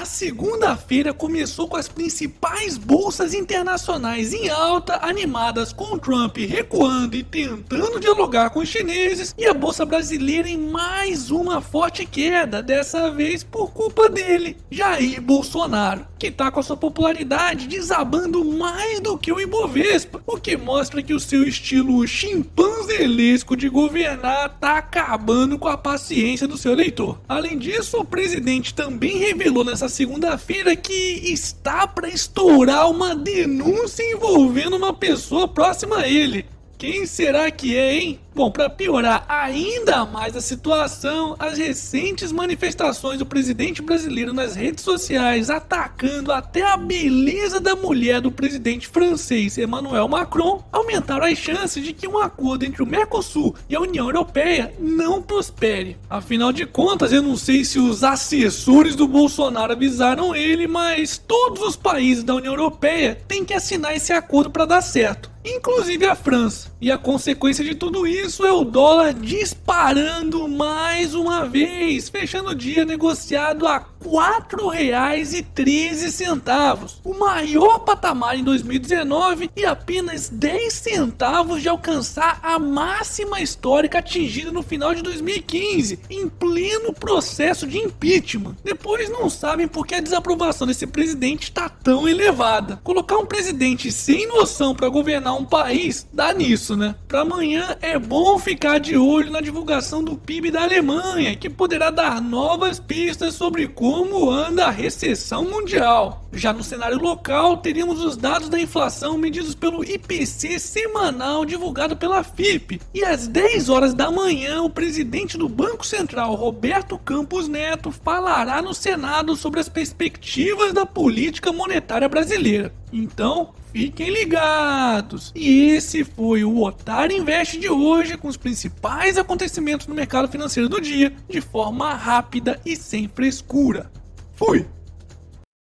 A segunda-feira começou com as principais bolsas internacionais em alta, animadas com Trump recuando e tentando dialogar com os chineses, e a bolsa brasileira em mais uma forte queda, dessa vez por culpa dele, Jair Bolsonaro, que tá com a sua popularidade desabando mais do que o Ibovespa, o que mostra que o seu estilo chimpanzelesco de governar tá acabando com a paciência do seu eleitor. Além disso, o presidente também revelou nessa segunda-feira que está para estourar uma denúncia envolvendo uma pessoa próxima a ele. Quem será que é, hein? Bom, para piorar ainda mais a situação, as recentes manifestações do presidente brasileiro nas redes sociais atacando até a beleza da mulher do presidente francês Emmanuel Macron aumentaram as chances de que um acordo entre o Mercosul e a União Europeia não prospere. Afinal de contas, eu não sei se os assessores do Bolsonaro avisaram ele, mas todos os países da União Europeia têm que assinar esse acordo para dar certo inclusive a França. E a consequência de tudo isso é o dólar disparando mais uma vez, fechando o dia negociado a 4,13, o maior patamar em 2019 e apenas 10 centavos de alcançar a máxima histórica atingida no final de 2015, em pleno processo de impeachment. Depois não sabem por que a desaprovação desse presidente está tão elevada. Colocar um presidente sem noção para governar um país dá nisso, né? Para amanhã é bom ficar de olho na divulgação do PIB da Alemanha, que poderá dar novas pistas sobre como anda a recessão mundial. Já no cenário local, teríamos os dados da inflação medidos pelo IPC semanal divulgado pela FIP. E às 10 horas da manhã, o presidente do Banco Central, Roberto Campos Neto, falará no Senado sobre as perspectivas da política monetária brasileira. Então, fiquem ligados! E esse foi o Otário Invest de hoje, com os principais acontecimentos no mercado financeiro do dia, de forma rápida e sem frescura. Fui!